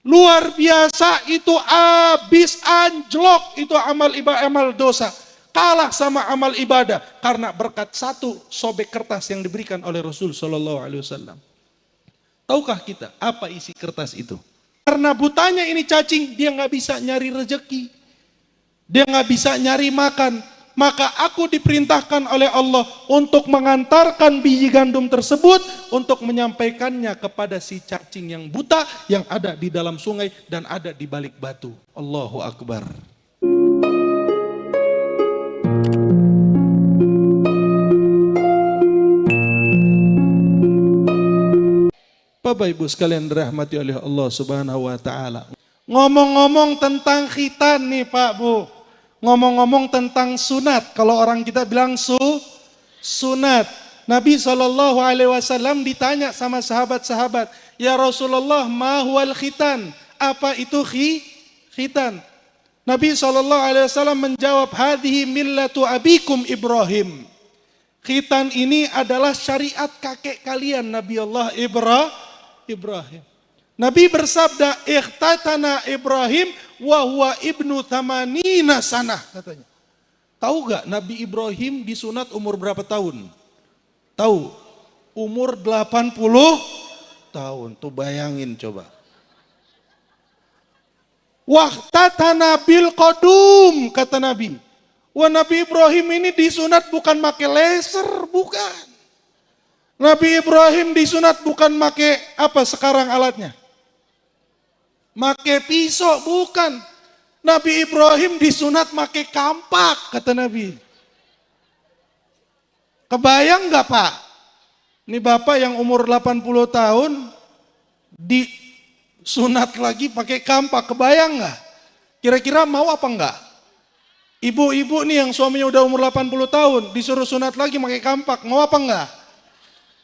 Luar biasa itu habis anjlok itu amal ibadah amal dosa. Kalah sama amal ibadah karena berkat satu sobek kertas yang diberikan oleh Rasul Shallallahu Alaihi Wasallam. Tahukah kita apa isi kertas itu? Karena butanya ini cacing, dia nggak bisa nyari rejeki, dia nggak bisa nyari makan, maka aku diperintahkan oleh Allah untuk mengantarkan biji gandum tersebut untuk menyampaikannya kepada si cacing yang buta yang ada di dalam sungai dan ada di balik batu. Allahu Akbar. Bapak Ibu sekalian dirahmati oleh Allah Subhanahu wa taala. Ngomong-ngomong tentang khitan nih Pak Bu. Ngomong-ngomong tentang sunat, kalau orang kita bilang su, sunat. Nabi Shallallahu Alaihi Wasallam ditanya sama sahabat-sahabat, ya Rasulullah, mahwal khitan? Apa itu khi, khitan? Nabi Shallallahu Alaihi Wasallam menjawab, hadhi millatu abikum Ibrahim. Khitan ini adalah syariat kakek kalian Nabi Allah Ibrahim. Nabi bersabda, ikhtatana Ibrahim wahwa ibnu thamanina sanah katanya. Tahu gak Nabi Ibrahim disunat umur berapa tahun? Tahu? Umur 80 tahun. Tuh bayangin coba. Wahtatana bil kodum kata Nabi. Wah Nabi Ibrahim ini disunat bukan pakai laser, bukan. Nabi Ibrahim disunat bukan pakai apa sekarang alatnya? Make pisau, bukan. Nabi Ibrahim disunat make kampak, kata Nabi. Kebayang nggak Pak? Ini Bapak yang umur 80 tahun, disunat lagi pakai kampak, kebayang nggak? Kira-kira mau apa enggak? Ibu-ibu nih yang suaminya udah umur 80 tahun, disuruh sunat lagi pakai kampak, mau apa enggak?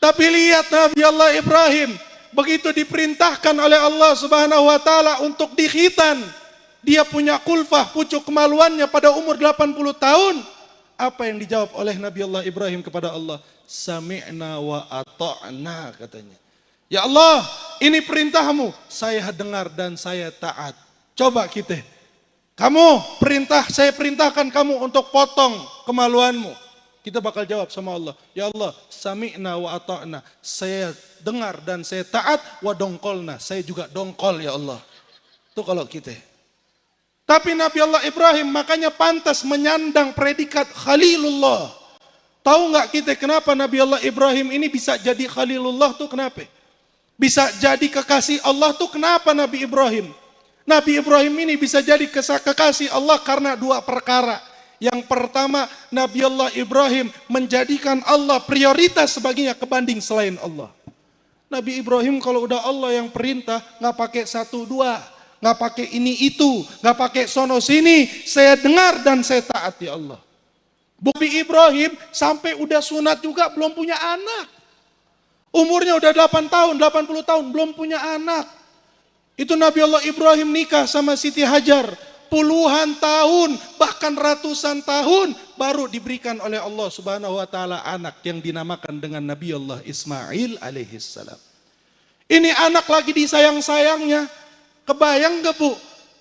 Tapi lihat Nabi Allah Ibrahim, begitu diperintahkan oleh Allah Subhanahu wa taala untuk dikhitan, dia punya kulfah, pucuk kemaluannya pada umur 80 tahun. Apa yang dijawab oleh Nabi Allah Ibrahim kepada Allah? Sami'na wa ata'na katanya. Ya Allah, ini perintahmu, saya dengar dan saya taat. Coba kita, kamu perintah, saya perintahkan kamu untuk potong kemaluanmu. Kita bakal jawab sama Allah, Ya Allah, sami'na wa ata'na. Saya dengar dan saya taat wa dongkolna. Saya juga dongkol ya Allah. Itu kalau kita. Tapi Nabi Allah Ibrahim makanya pantas menyandang predikat Khalilullah. Tahu nggak kita kenapa Nabi Allah Ibrahim ini bisa jadi Khalilullah tuh kenapa? Bisa jadi kekasih Allah tuh kenapa Nabi Ibrahim? Nabi Ibrahim ini bisa jadi kekasih Allah karena dua perkara. Yang pertama, Nabi Allah Ibrahim menjadikan Allah prioritas sebaginya kebanding selain Allah. Nabi Ibrahim kalau udah Allah yang perintah, nggak pakai satu dua, nggak pakai ini itu, nggak pakai sono sini, saya dengar dan saya taat ya Allah. Bukti Ibrahim sampai udah sunat juga belum punya anak. Umurnya udah 8 tahun, 80 tahun, belum punya anak. Itu Nabi Allah Ibrahim nikah sama Siti Hajar puluhan tahun, bahkan ratusan tahun baru diberikan oleh Allah Subhanahu wa taala anak yang dinamakan dengan Nabi Allah Ismail alaihi salam. Ini anak lagi disayang-sayangnya. Kebayang gak Bu?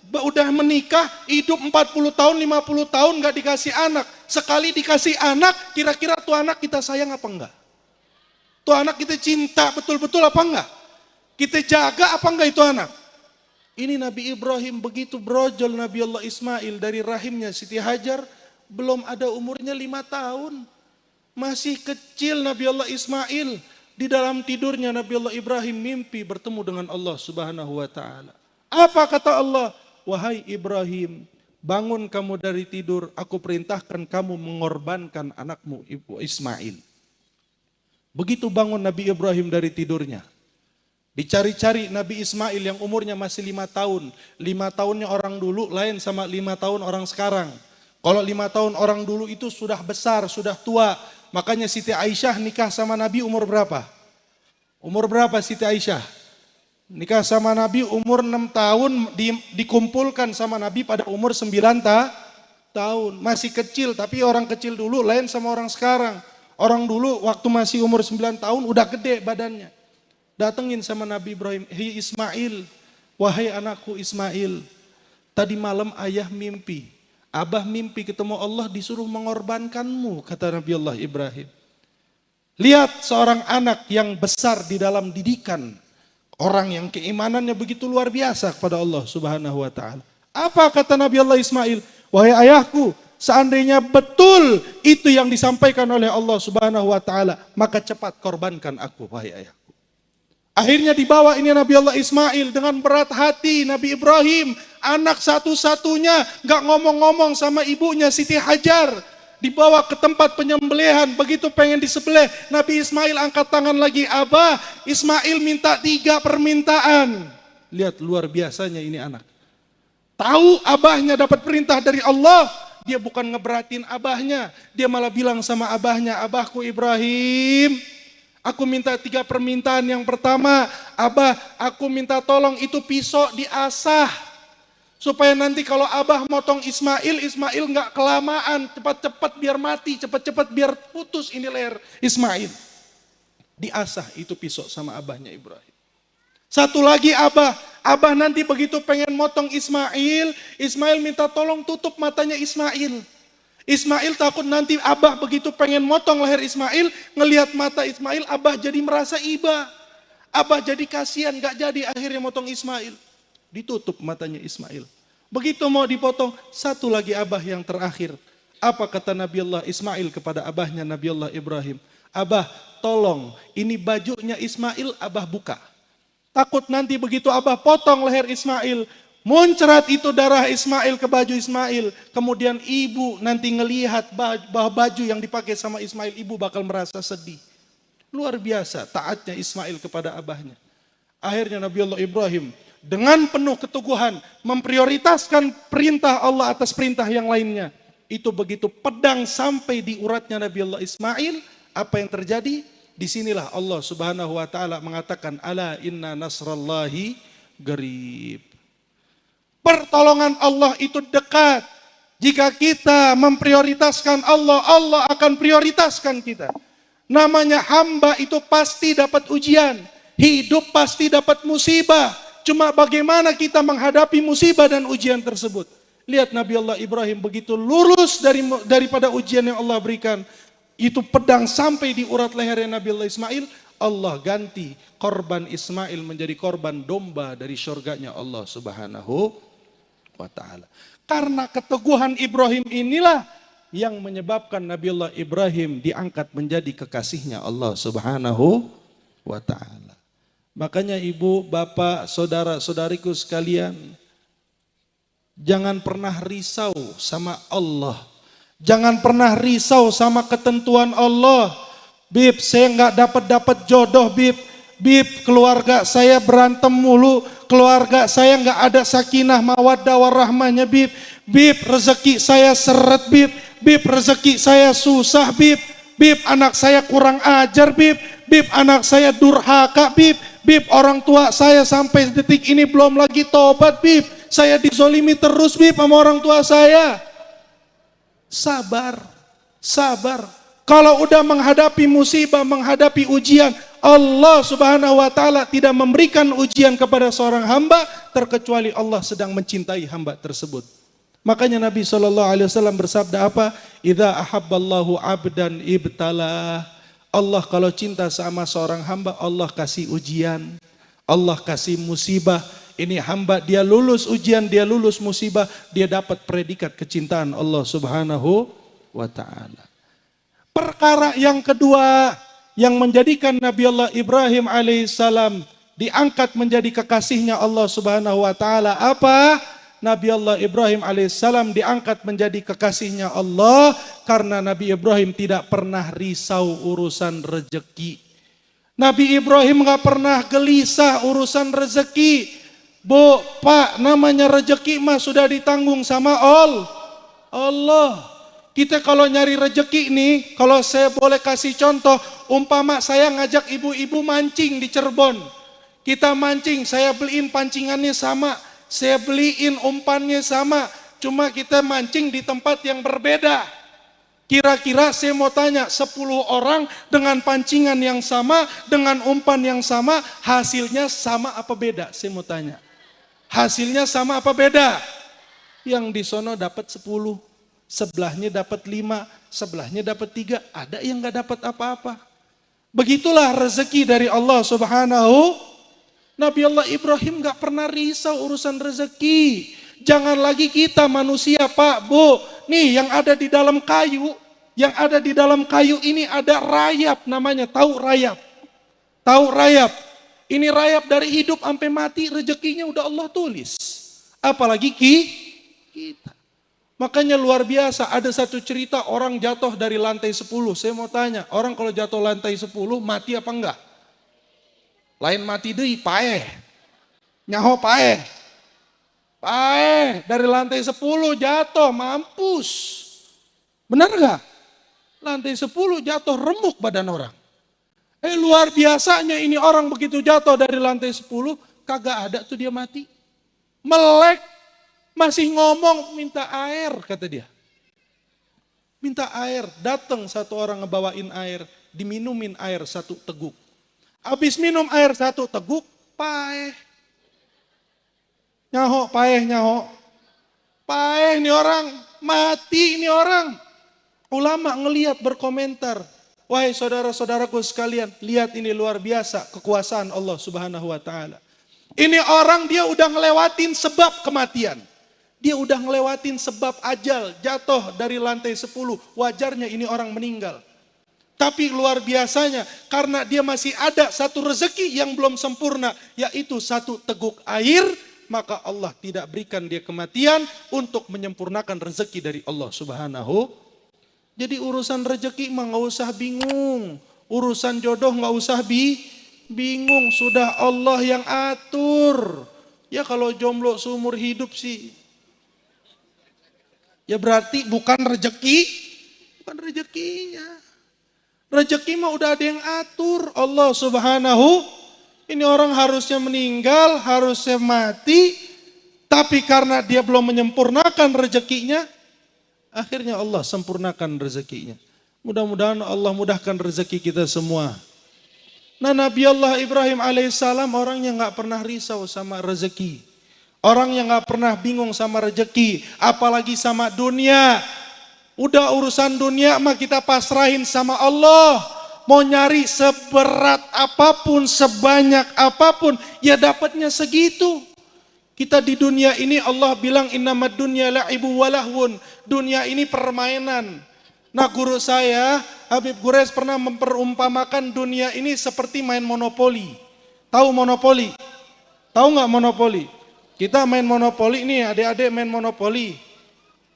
Udah menikah, hidup 40 tahun, 50 tahun gak dikasih anak. Sekali dikasih anak, kira-kira tuh anak kita sayang apa enggak? Tuh anak kita cinta betul-betul apa enggak? Kita jaga apa enggak itu anak? Ini Nabi Ibrahim begitu brojol Nabi Allah Ismail dari rahimnya Siti Hajar belum ada umurnya lima tahun. Masih kecil Nabi Allah Ismail. Di dalam tidurnya Nabi Allah Ibrahim mimpi bertemu dengan Allah subhanahu wa ta'ala. Apa kata Allah? Wahai Ibrahim, bangun kamu dari tidur, aku perintahkan kamu mengorbankan anakmu Ibu Ismail. Begitu bangun Nabi Ibrahim dari tidurnya, Dicari-cari Nabi Ismail yang umurnya masih lima tahun. Lima tahunnya orang dulu lain sama lima tahun orang sekarang. Kalau lima tahun orang dulu itu sudah besar, sudah tua. Makanya Siti Aisyah nikah sama Nabi umur berapa? Umur berapa Siti Aisyah? Nikah sama Nabi umur enam tahun di, dikumpulkan sama Nabi pada umur sembilan ta, tahun. Masih kecil tapi orang kecil dulu lain sama orang sekarang. Orang dulu waktu masih umur sembilan tahun udah gede badannya datengin sama Nabi Ibrahim, hei Ismail, Wahai anakku Ismail, tadi malam ayah mimpi. Abah mimpi ketemu Allah disuruh mengorbankanmu, kata Nabi Allah Ibrahim. Lihat seorang anak yang besar di dalam didikan. Orang yang keimanannya begitu luar biasa kepada Allah subhanahu wa ta'ala. Apa kata Nabi Allah Ismail? Wahai ayahku, seandainya betul itu yang disampaikan oleh Allah subhanahu wa ta'ala, maka cepat korbankan aku, wahai ayahku. Akhirnya dibawa ini Nabi Allah Ismail dengan berat hati Nabi Ibrahim, anak satu-satunya, gak ngomong-ngomong sama ibunya Siti Hajar, dibawa ke tempat penyembelihan, begitu pengen disembelih, Nabi Ismail angkat tangan lagi, Abah, Ismail minta tiga permintaan. Lihat luar biasanya ini anak. Tahu abahnya dapat perintah dari Allah, dia bukan ngeberatin abahnya, dia malah bilang sama abahnya, abahku Ibrahim, Aku minta tiga permintaan. Yang pertama, Abah, aku minta tolong itu pisau diasah. Supaya nanti kalau Abah motong Ismail, Ismail nggak kelamaan, cepat-cepat biar mati, cepat-cepat biar putus ini leher Ismail. Diasah itu pisau sama Abahnya Ibrahim. Satu lagi Abah, Abah nanti begitu pengen motong Ismail, Ismail minta tolong tutup matanya Ismail. Ismail takut nanti Abah begitu pengen motong leher Ismail, ngelihat mata Ismail, Abah jadi merasa iba. Abah jadi kasihan, gak jadi akhirnya motong Ismail. Ditutup matanya Ismail. Begitu mau dipotong, satu lagi Abah yang terakhir. Apa kata Nabi Allah Ismail kepada Abahnya Nabi Allah Ibrahim? Abah, tolong, ini bajunya Ismail, Abah buka. Takut nanti begitu Abah potong leher Ismail, Muncrat itu darah Ismail ke baju Ismail. Kemudian ibu nanti ngelihat bahwa baju yang dipakai sama Ismail, ibu bakal merasa sedih. Luar biasa taatnya Ismail kepada abahnya. Akhirnya Nabi Allah Ibrahim dengan penuh keteguhan memprioritaskan perintah Allah atas perintah yang lainnya. Itu begitu pedang sampai di uratnya Nabi Allah Ismail. Apa yang terjadi? Di sinilah Allah subhanahu wa ta'ala mengatakan, Ala inna nasrallahi garib. Pertolongan Allah itu dekat. Jika kita memprioritaskan Allah, Allah akan prioritaskan kita. Namanya hamba itu pasti dapat ujian. Hidup pasti dapat musibah. Cuma bagaimana kita menghadapi musibah dan ujian tersebut. Lihat Nabi Allah Ibrahim begitu lurus dari daripada ujian yang Allah berikan. Itu pedang sampai di urat lehernya Nabi Allah Ismail. Allah ganti korban Ismail menjadi korban domba dari syurganya Allah subhanahu wa taala. Karena keteguhan Ibrahim inilah yang menyebabkan Nabiullah Ibrahim diangkat menjadi kekasihnya Allah Subhanahu wa taala. Makanya ibu, bapak, saudara-saudariku sekalian, jangan pernah risau sama Allah. Jangan pernah risau sama ketentuan Allah. Bib, saya nggak dapat dapat jodoh, Bib. Bib, keluarga saya berantem mulu, keluarga saya nggak ada sakinah mawaddah warahmahnya, Bib. Bib, rezeki saya seret, Bib. Bib, rezeki saya susah, Bib. Bib, anak saya kurang ajar, Bib. Bib, anak saya durhaka, Bib. Bib, orang tua saya sampai detik ini belum lagi tobat, Bib. Saya dizolimi terus, Bib, sama orang tua saya. Sabar, sabar. Kalau udah menghadapi musibah, menghadapi ujian, Allah subhanahu wa ta'ala tidak memberikan ujian kepada seorang hamba terkecuali Allah sedang mencintai hamba tersebut. Makanya Nabi SAW bersabda apa? Idza ahabballahu abdan ibtala. Allah kalau cinta sama seorang hamba, Allah kasih ujian. Allah kasih musibah. Ini hamba dia lulus ujian, dia lulus musibah, dia dapat predikat kecintaan Allah subhanahu wa ta'ala. Perkara yang kedua, yang menjadikan Nabi Allah Ibrahim alaihissalam diangkat menjadi kekasihnya Allah Subhanahu wa taala apa? Nabi Allah Ibrahim alaihissalam diangkat menjadi kekasihnya Allah karena Nabi Ibrahim tidak pernah risau urusan rezeki. Nabi Ibrahim nggak pernah gelisah urusan rezeki. Bu, Pak, namanya rezeki mah sudah ditanggung sama Allah. Allah. Kita kalau nyari rejeki nih, kalau saya boleh kasih contoh, umpama saya ngajak ibu-ibu mancing di Cirebon. Kita mancing, saya beliin pancingannya sama, saya beliin umpannya sama, cuma kita mancing di tempat yang berbeda. Kira-kira saya mau tanya, 10 orang dengan pancingan yang sama, dengan umpan yang sama, hasilnya sama apa beda? Saya mau tanya. Hasilnya sama apa beda? Yang di sono dapat 10, sebelahnya dapat 5, sebelahnya dapat 3, ada yang nggak dapat apa-apa. Begitulah rezeki dari Allah Subhanahu. Nabi Allah Ibrahim nggak pernah risau urusan rezeki. Jangan lagi kita manusia Pak, Bu. Nih yang ada di dalam kayu, yang ada di dalam kayu ini ada rayap namanya, tahu rayap. Tahu rayap. Ini rayap dari hidup sampai mati, rezekinya udah Allah tulis. Apalagi ki, kita. Makanya luar biasa, ada satu cerita orang jatuh dari lantai 10. Saya mau tanya, orang kalau jatuh lantai 10 mati apa enggak? Lain mati deh, paeh. Nyaho paeh. Paeh, dari lantai 10 jatuh, mampus. Benar enggak? Lantai 10 jatuh remuk badan orang. Eh luar biasanya ini orang begitu jatuh dari lantai 10, kagak ada tuh dia mati. Melek, masih ngomong minta air kata dia. Minta air, datang satu orang ngebawain air, diminumin air satu teguk. Habis minum air satu teguk, paeh. Nyaho, paeh, nyaho. Paeh ini orang, mati ini orang. Ulama ngeliat berkomentar, Wahai saudara-saudaraku sekalian, lihat ini luar biasa kekuasaan Allah Subhanahu wa taala. Ini orang dia udah ngelewatin sebab kematian. Dia udah ngelewatin sebab ajal, jatuh dari lantai 10. Wajarnya ini orang meninggal. Tapi luar biasanya karena dia masih ada satu rezeki yang belum sempurna, yaitu satu teguk air, maka Allah tidak berikan dia kematian untuk menyempurnakan rezeki dari Allah Subhanahu jadi urusan rezeki mah nggak usah bingung. Urusan jodoh nggak usah bi bingung. Sudah Allah yang atur. Ya kalau jomblo seumur hidup sih. Ya berarti bukan rezeki, bukan rezekinya. Rezeki mah udah ada yang atur. Allah subhanahu. Ini orang harusnya meninggal, harusnya mati. Tapi karena dia belum menyempurnakan rezekinya, Akhirnya Allah sempurnakan rezekinya. Mudah-mudahan Allah mudahkan rezeki kita semua. Nah Nabi Allah Ibrahim alaihissalam orang yang nggak pernah risau sama rezeki. Orang yang nggak pernah bingung sama rezeki, apalagi sama dunia. Udah urusan dunia mah kita pasrahin sama Allah. Mau nyari seberat apa pun, sebanyak apa pun, ya dapatnya segitu. Kita di dunia ini Allah bilang innamad dunya la'ibu walahwun. Dunia ini permainan. Nah guru saya Habib Gures pernah memperumpamakan dunia ini seperti main monopoli. Tahu monopoli? Tahu nggak monopoli? Kita main monopoli ini adik-adik main monopoli.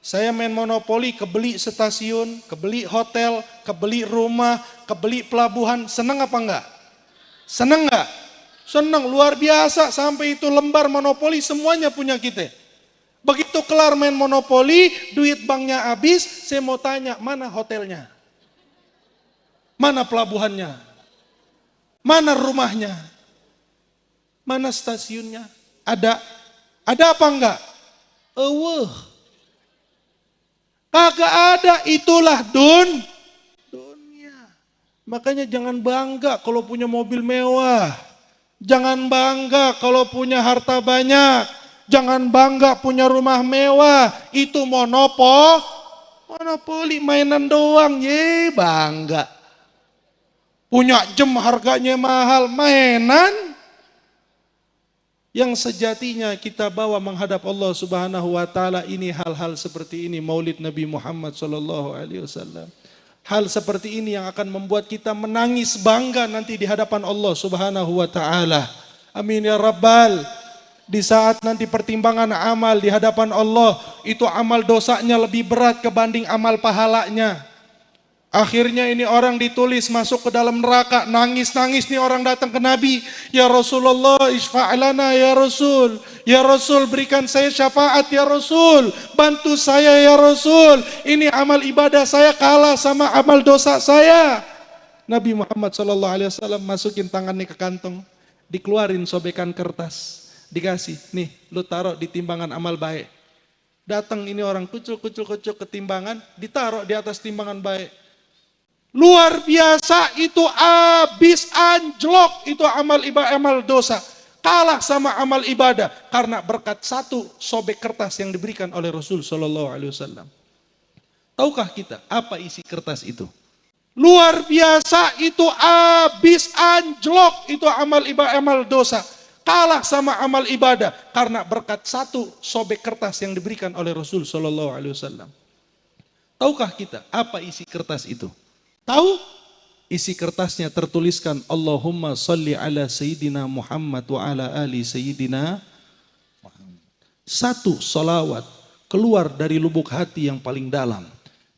Saya main monopoli kebeli stasiun, kebeli hotel, kebeli rumah, kebeli pelabuhan. Seneng apa enggak? Seneng enggak? Senang, luar biasa. Sampai itu lembar monopoli semuanya punya kita. Begitu kelar main monopoli, duit banknya habis, saya mau tanya, mana hotelnya? Mana pelabuhannya? Mana rumahnya? Mana stasiunnya? Ada. Ada apa enggak? Eweh. Kagak ada, itulah dun. Dunia. Makanya jangan bangga kalau punya mobil mewah. Jangan bangga kalau punya harta banyak. Jangan bangga punya rumah mewah. Itu monopo. Monopoli mainan doang. Ye bangga. Punya jam harganya mahal. Mainan. Yang sejatinya kita bawa menghadap Allah Subhanahu wa taala ini hal-hal seperti ini Maulid Nabi Muhammad sallallahu alaihi wasallam. Hal seperti ini yang akan membuat kita menangis bangga nanti di hadapan Allah Subhanahu wa taala. Amin ya rabbal. Di saat nanti pertimbangan amal di hadapan Allah, itu amal dosanya lebih berat kebanding amal pahalanya. Akhirnya ini orang ditulis masuk ke dalam neraka, nangis-nangis nih orang datang ke Nabi. Ya Rasulullah, isfa'lana ya Rasul. Ya Rasul, berikan saya syafaat ya Rasul. Bantu saya ya Rasul. Ini amal ibadah saya kalah sama amal dosa saya. Nabi Muhammad SAW masukin tangannya ke kantong. Dikeluarin sobekan kertas. Dikasih, nih lu taruh di timbangan amal baik. Datang ini orang kucul-kucul-kucul ke timbangan, ditaruh di atas timbangan baik Luar biasa itu habis anjlok itu amal ibadah amal dosa. kalah sama amal ibadah karena berkat satu sobek kertas yang diberikan oleh Rasul Shallallahu Alaihi Wasallam. Tahukah kita apa isi kertas itu? Luar biasa itu habis anjlok itu amal ibadah amal dosa kalah sama amal ibadah karena berkat satu sobek kertas yang diberikan oleh Rasul Shallallahu Alaihi Wasallam. Tahukah kita apa isi kertas itu? Tahu? isi kertasnya tertuliskan Allahumma salli ala Sayyidina Muhammad wa ala ali Sayyidina. Satu salawat keluar dari lubuk hati yang paling dalam.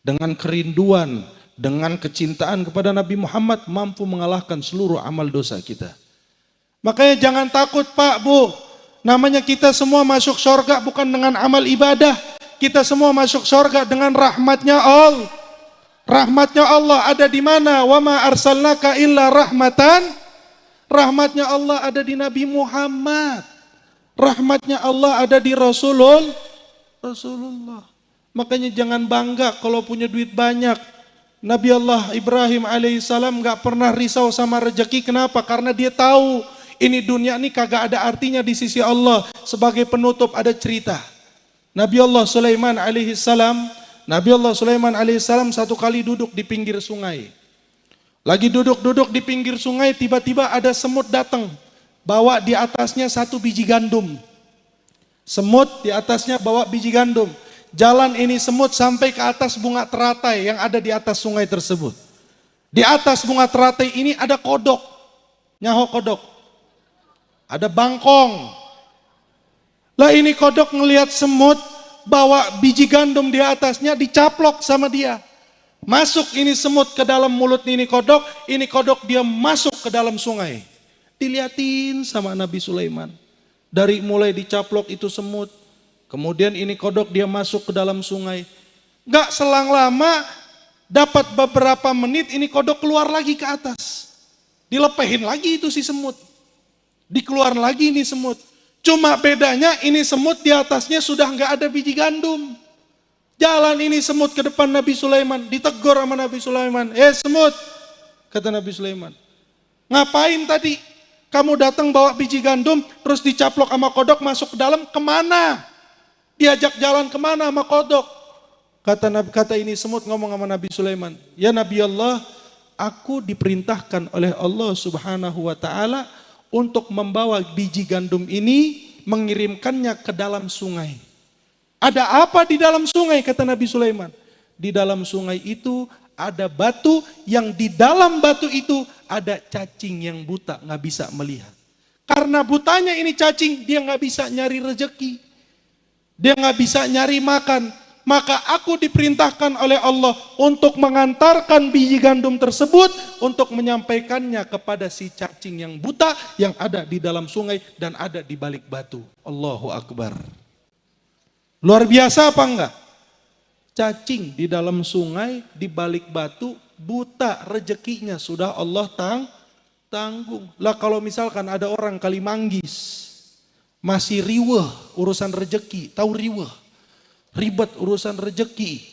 Dengan kerinduan, dengan kecintaan kepada Nabi Muhammad mampu mengalahkan seluruh amal dosa kita. Makanya jangan takut Pak, Bu. Namanya kita semua masuk surga bukan dengan amal ibadah. Kita semua masuk surga dengan rahmatnya Allah. Rahmatnya Allah ada di mana? Wa ma arsalnaka illa rahmatan. Rahmatnya Allah ada di Nabi Muhammad. Rahmatnya Allah ada di Rasulul Rasulullah. Makanya jangan bangga kalau punya duit banyak. Nabi Allah Ibrahim alaihissalam nggak pernah risau sama rezeki. Kenapa? Karena dia tahu ini dunia ini kagak ada artinya di sisi Allah. Sebagai penutup ada cerita. Nabi Allah Sulaiman alaihissalam Nabi Allah Sulaiman alaihissalam satu kali duduk di pinggir sungai. Lagi duduk-duduk di pinggir sungai, tiba-tiba ada semut datang. Bawa di atasnya satu biji gandum. Semut di atasnya bawa biji gandum. Jalan ini semut sampai ke atas bunga teratai yang ada di atas sungai tersebut. Di atas bunga teratai ini ada kodok. Nyaho kodok. Ada bangkong. Lah ini kodok ngelihat semut, bawa biji gandum di atasnya dicaplok sama dia. Masuk ini semut ke dalam mulut ini kodok, ini kodok dia masuk ke dalam sungai. Diliatin sama Nabi Sulaiman. Dari mulai dicaplok itu semut, kemudian ini kodok dia masuk ke dalam sungai. Gak selang lama, dapat beberapa menit ini kodok keluar lagi ke atas. Dilepehin lagi itu si semut. Dikeluar lagi ini semut. Cuma bedanya ini semut di atasnya sudah nggak ada biji gandum. Jalan ini semut ke depan Nabi Sulaiman, ditegur sama Nabi Sulaiman. Eh semut, kata Nabi Sulaiman. Ngapain tadi? Kamu datang bawa biji gandum, terus dicaplok sama kodok masuk ke dalam, ke mana? Diajak jalan ke mana sama kodok? Kata kata ini semut ngomong sama Nabi Sulaiman. Ya Nabi Allah, aku diperintahkan oleh Allah Subhanahu wa taala untuk membawa biji gandum ini mengirimkannya ke dalam sungai. Ada apa di dalam sungai kata Nabi Sulaiman? Di dalam sungai itu ada batu yang di dalam batu itu ada cacing yang buta nggak bisa melihat. Karena butanya ini cacing dia nggak bisa nyari rejeki. Dia nggak bisa nyari makan maka aku diperintahkan oleh Allah untuk mengantarkan biji gandum tersebut untuk menyampaikannya kepada si cacing yang buta yang ada di dalam sungai dan ada di balik batu. Allahu Akbar. Luar biasa apa enggak? Cacing di dalam sungai, di balik batu, buta rezekinya sudah Allah tang tanggung. Lah kalau misalkan ada orang kali manggis, masih riweh urusan rezeki, tahu riweh? ribet urusan rejeki,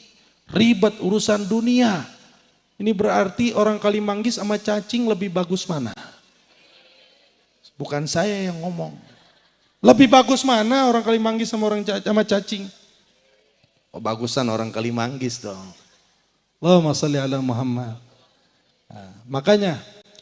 ribet urusan dunia. Ini berarti orang Kalimanggis sama cacing lebih bagus mana? Bukan saya yang ngomong. Lebih bagus mana orang Kalimanggis sama orang sama cacing? Oh bagusan orang Kalimanggis dong. Allahumma salli ala Muhammad. Nah, makanya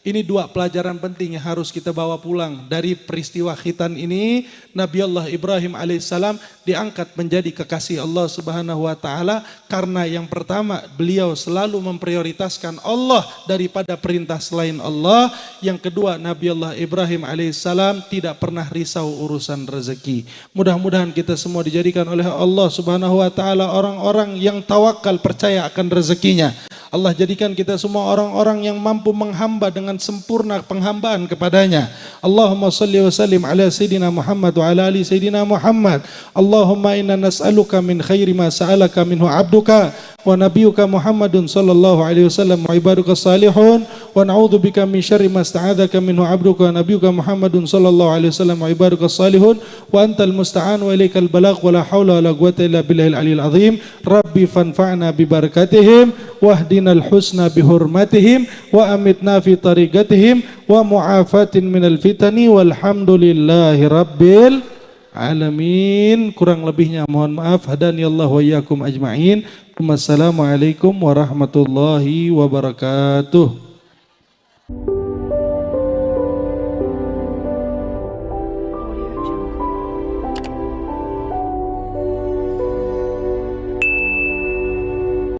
ini dua pelajaran penting yang harus kita bawa pulang dari peristiwa khitan ini. Nabi Allah Ibrahim alaihissalam diangkat menjadi kekasih Allah subhanahu wa ta'ala. Karena yang pertama beliau selalu memprioritaskan Allah daripada perintah selain Allah. Yang kedua Nabi Allah Ibrahim alaihissalam tidak pernah risau urusan rezeki. Mudah-mudahan kita semua dijadikan oleh Allah subhanahu wa ta'ala orang-orang yang tawakal percaya akan rezekinya. Allah jadikan kita semua orang-orang yang mampu menghamba dengan sempurna penghambaan kepadanya. Allahumma salli wa sallim ala Sayyidina Muhammad wa ala ali Sayyidina Muhammad. Allahumma inna nas'aluka min khairi ma sa'alaka minhu abduka wa nabiyuka Muhammadun sallallahu alaihi wasallam wa ibaduka salihun wa na'udzu bika min syarri ma sta'adzaka minhu abduka wa nabiyuka Muhammadun sallallahu alaihi wasallam wa ibaduka salihun wa antal musta'an wa ilaikal balagh wa la haula wa la quwwata illa billahil aliyil azim. Rabbi fanfa'na bi barakatihim wahdinal husna bi hurmatihim wa amitna fi tariqatihim wa mu'afatin minal fitani walhamdulillahi rabbil alamin kurang lebihnya mohon maaf. Hadani Allah wa iyyakum ajma'in. Wassalamualaikum warahmatullahi wabarakatuh